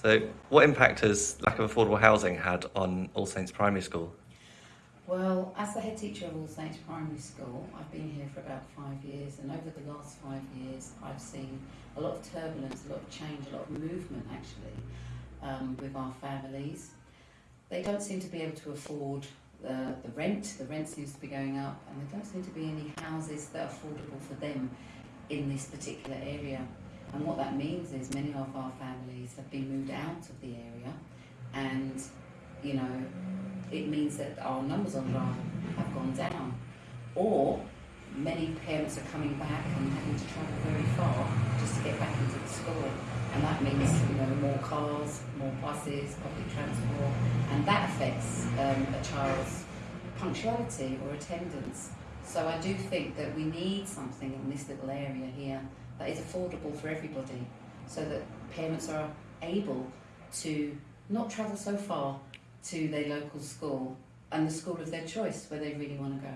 So, what impact has lack of affordable housing had on All Saints Primary School? Well, as the head teacher of All Saints Primary School, I've been here for about five years, and over the last five years, I've seen a lot of turbulence, a lot of change, a lot of movement actually um, with our families. They don't seem to be able to afford uh, the rent, the rent seems to be going up, and there don't seem to be any houses that are affordable for them in this particular area. And what that means is many of our families have been moved out of the area, and you know, it means that our numbers on roll have gone down. Or many parents are coming back and having to travel very far just to get back into the school. And that means, you know, more cars, more buses, public transport, and that affects um, a child's punctuality or attendance. So I do think that we need something in this little area here that is affordable for everybody so that parents are able to not travel so far to their local school and the school of their choice where they really want to go.